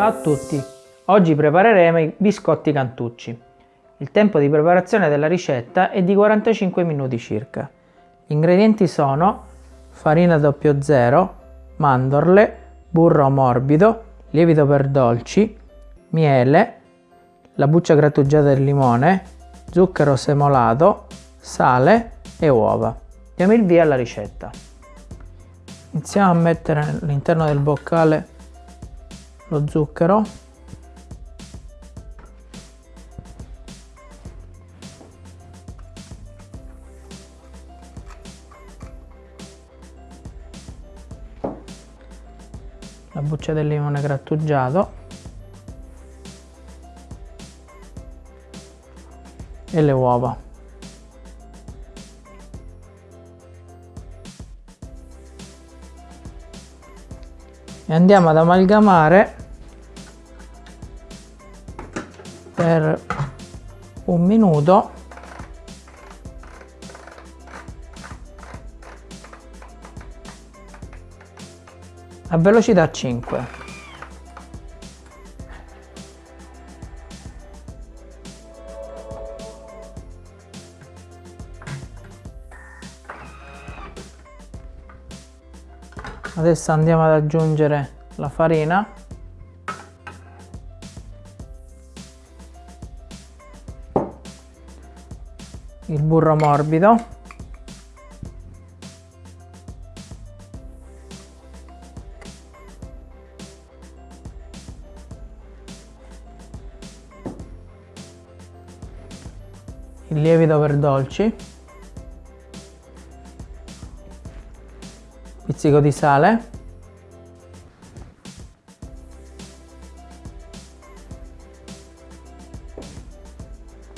Ciao a tutti, oggi prepareremo i biscotti cantucci. Il tempo di preparazione della ricetta è di 45 minuti circa. Gli ingredienti sono farina 00, mandorle, burro morbido, lievito per dolci, miele, la buccia grattugiata del limone, zucchero semolato, sale e uova. Diamo il via alla ricetta. Iniziamo a mettere all'interno del boccale lo zucchero. La buccia del limone grattugiato. E le uova. E andiamo ad amalgamare per un minuto. A velocità 5 adesso andiamo ad aggiungere la farina il burro morbido. Il lievito per dolci. Pizzico di sale.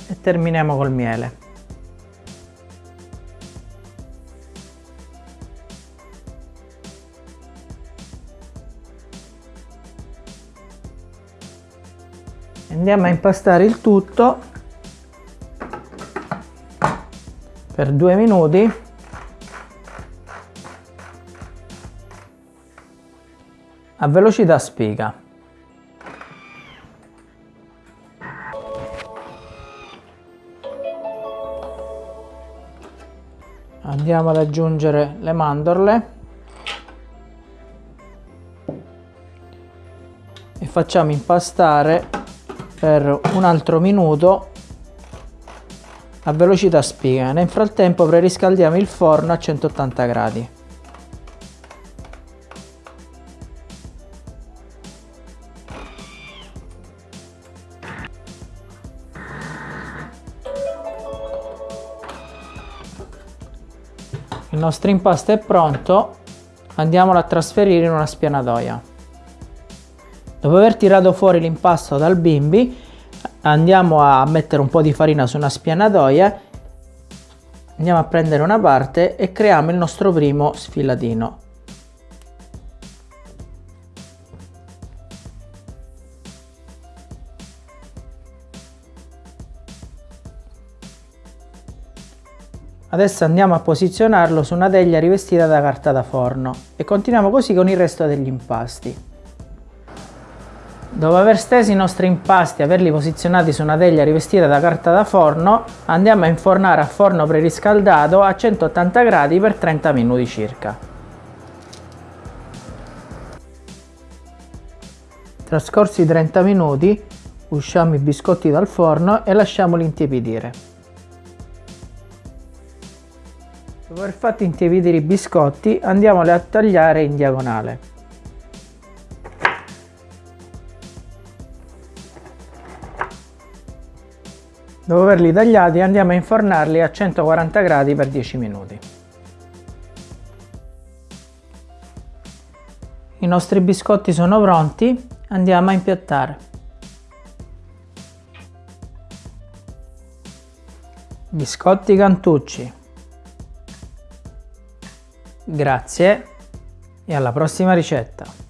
E terminiamo col miele andiamo a impastare il tutto per due minuti a velocità spiga. Andiamo ad aggiungere le mandorle e facciamo impastare per un altro minuto a velocità spiga. Nel frattempo preriscaldiamo il forno a 180 gradi. Il nostro impasto è pronto, andiamolo a trasferire in una spianatoia. Dopo aver tirato fuori l'impasto dal bimbi, andiamo a mettere un po' di farina su una spianatoia, andiamo a prendere una parte e creiamo il nostro primo sfilatino. Adesso andiamo a posizionarlo su una teglia rivestita da carta da forno e continuiamo così con il resto degli impasti. Dopo aver steso i nostri impasti e averli posizionati su una teglia rivestita da carta da forno, andiamo a infornare a forno preriscaldato a 180 gradi per 30 minuti circa. Trascorsi 30 minuti, usciamo i biscotti dal forno e lasciamoli intiepidire. Dopo aver fatto intiepidire i biscotti andiamoli a tagliare in diagonale. Dopo averli tagliati andiamo a infornarli a 140 gradi per 10 minuti. I nostri biscotti sono pronti, andiamo a impiattare. Biscotti Cantucci Grazie e alla prossima ricetta!